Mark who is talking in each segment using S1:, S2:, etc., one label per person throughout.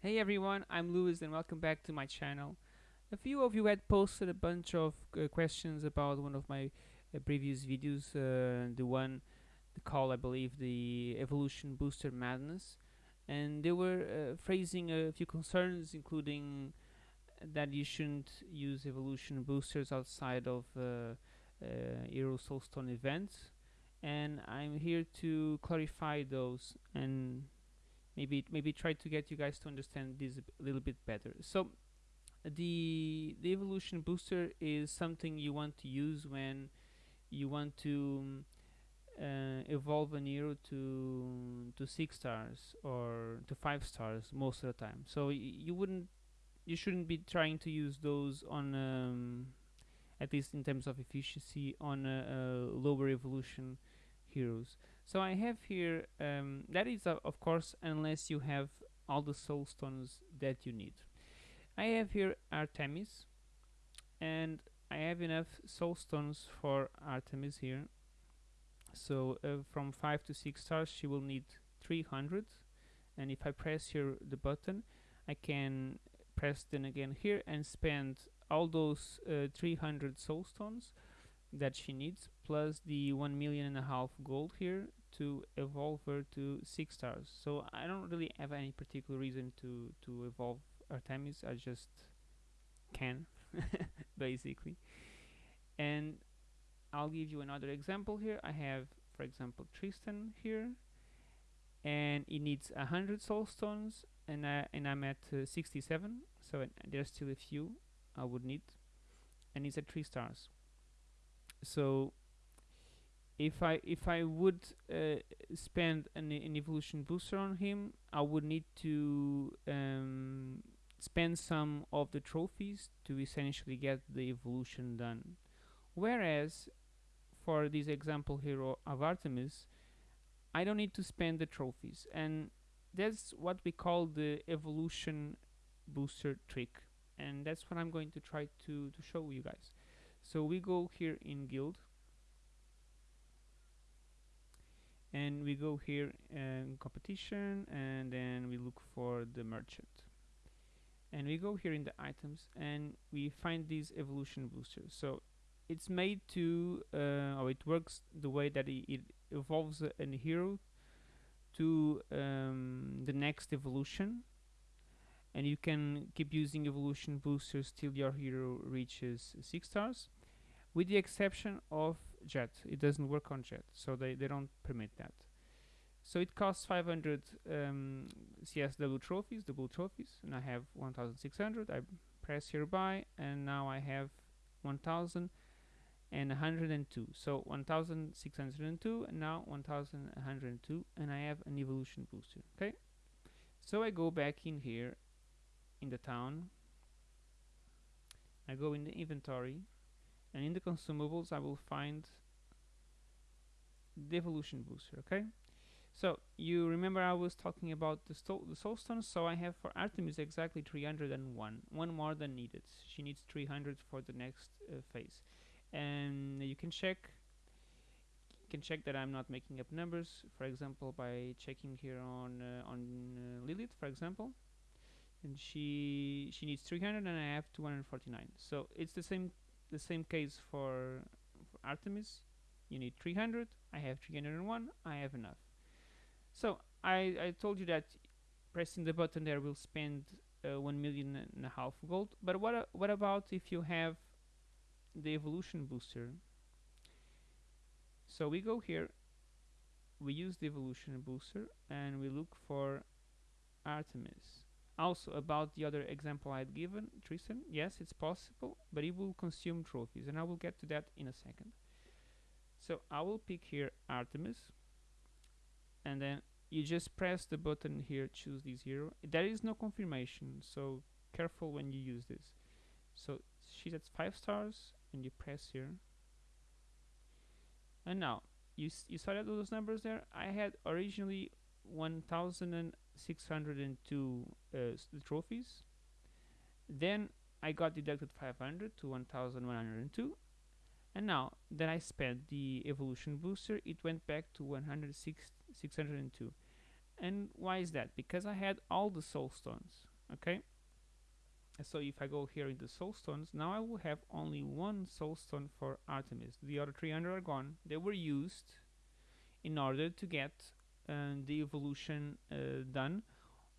S1: Hey everyone, I'm Lewis and welcome back to my channel. A few of you had posted a bunch of uh, questions about one of my uh, previous videos, uh, the one the call I believe the evolution booster madness and they were uh, phrasing a few concerns including that you shouldn't use evolution boosters outside of uh, uh, Hero Soulstone events and I'm here to clarify those and maybe maybe try to get you guys to understand this a little bit better. So the the evolution booster is something you want to use when you want to uh, evolve a hero to to six stars or to five stars most of the time. So you wouldn't you shouldn't be trying to use those on um, at least in terms of efficiency on a, a lower evolution heroes so I have here um, that is uh, of course unless you have all the soul stones that you need. I have here Artemis and I have enough soul stones for Artemis here. So uh, from 5 to 6 stars she will need 300 and if I press here the button I can press then again here and spend all those uh, 300 soul stones that she needs plus the 1 million and a half gold here to evolve her to 6 stars. So I don't really have any particular reason to to evolve Artemis. I just can basically. And I'll give you another example here. I have for example Tristan here and it needs 100 soul stones and, I, and I'm at uh, 67 so there's still a few I would need and it's at 3 stars so if I if I would uh, spend an, an, evolution booster on him I would need to um, spend some of the trophies to essentially get the evolution done. Whereas for this example here of Artemis I don't need to spend the trophies. And that's what we call the evolution booster trick. And that's what I'm going to try to, to show you guys so we go here in guild. And we go here in competition and then we look for the merchant. And we go here in the items and we find these evolution boosters. So it's made to uh, or it works the way that it, it evolves a, a, hero to um, the next evolution and you can keep using evolution boosters till your hero reaches 6 stars with the exception of jet. It doesn't work on jet so they, they don't permit that. So it costs 500 um, CSW trophies double trophies and I have 1600 I press here buy and now I have 1000 and 102 so 1602 and now 1102 and I have an evolution booster okay? So I go back in here in the town. I go in the inventory and in the consumables I will find the evolution booster okay? So you remember I was talking about the, the so I have for Artemis exactly 301 one more than needed. She needs 300 for the next uh, phase. And you can check you can check that I'm not making up numbers. For example by checking here on uh, on uh, Lilith for example and she she needs 300 and I have 249 so it's the same the same case for, for Artemis. You need 300 I have 301 I have enough. So I, I told you that pressing the button there will spend uh, 1 million and a half gold. But what, uh, what about if you have the evolution booster? So we go here we use the evolution booster and we look for Artemis also about the other example I had given Tristan yes it's possible but it will consume trophies and I will get to that in a second. So I will pick here Artemis and then you just press the button here choose this hero there is no confirmation so careful when you use this. So she's at 5 stars and you press here. And now you, you saw those numbers there? I had originally 1602 uh, trophies. Then I got deducted 500 to 1102 and now that I spent the evolution booster it went back to 106 602 and why is that? Because I had all the soul stones okay? So if I go here into soulstones now I will have only one soulstone for Artemis. The other 300 are gone. They were used in order to get uh, the evolution uh, done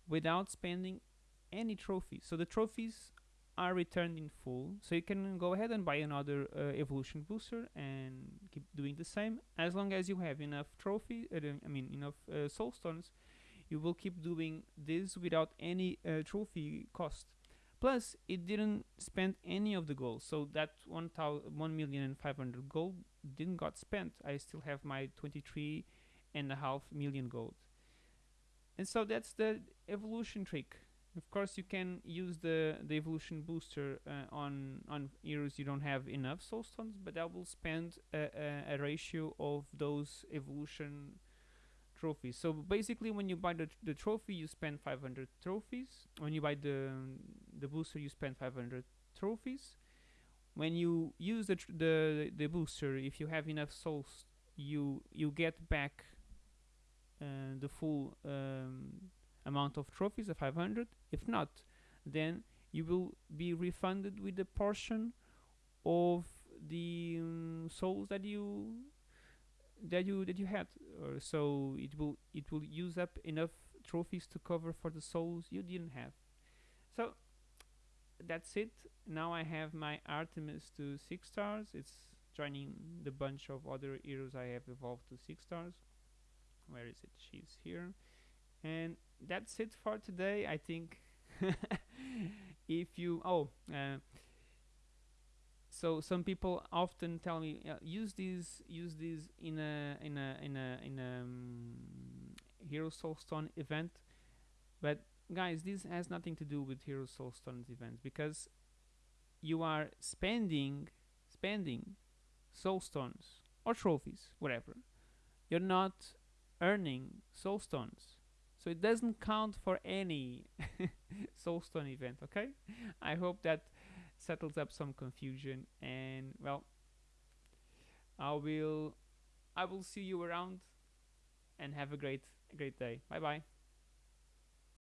S1: without spending any trophies so the trophies are returned in full. So you can go ahead and buy another uh, evolution booster and keep doing the same. As long as you have enough trophy uh, I mean enough uh, soulstones you will keep doing this without any trophy cost. Plus it didn't spend any of the gold. So that 1 million and 500 gold didn't got spent. I still have my 23 and a half million gold. And so that's the evolution trick. Of course you can use the the evolution booster uh, on on heroes you don't have enough soul stones but that will spend a, a, a ratio of those evolution trophies. So basically when you buy the, the trophy you spend 500 trophies. When you buy the the booster you spend 500 trophies. When you use the the the booster if you have enough souls you you get back uh, the full um, amount of trophies of 500 if not then you will be refunded with a portion of the um, souls that you that you that you had. So it will it will use up enough trophies to cover for the souls you didn't have. So that's it. Now I have my Artemis to 6 stars. It's joining the bunch of other heroes I have evolved to 6 stars where is it? She's here. And that's it for today I think. If you oh uh, so some people often tell me uh, use these use these in a in a in a in a um, hero soulstone event. But guys this has nothing to do with hero soulstone events because you are spending spending soulstones or trophies whatever. You're not earning soulstones. So it doesn't count for any soulstone event okay? I hope that settles up some confusion and well I will I will see you around and have a great great day. Bye bye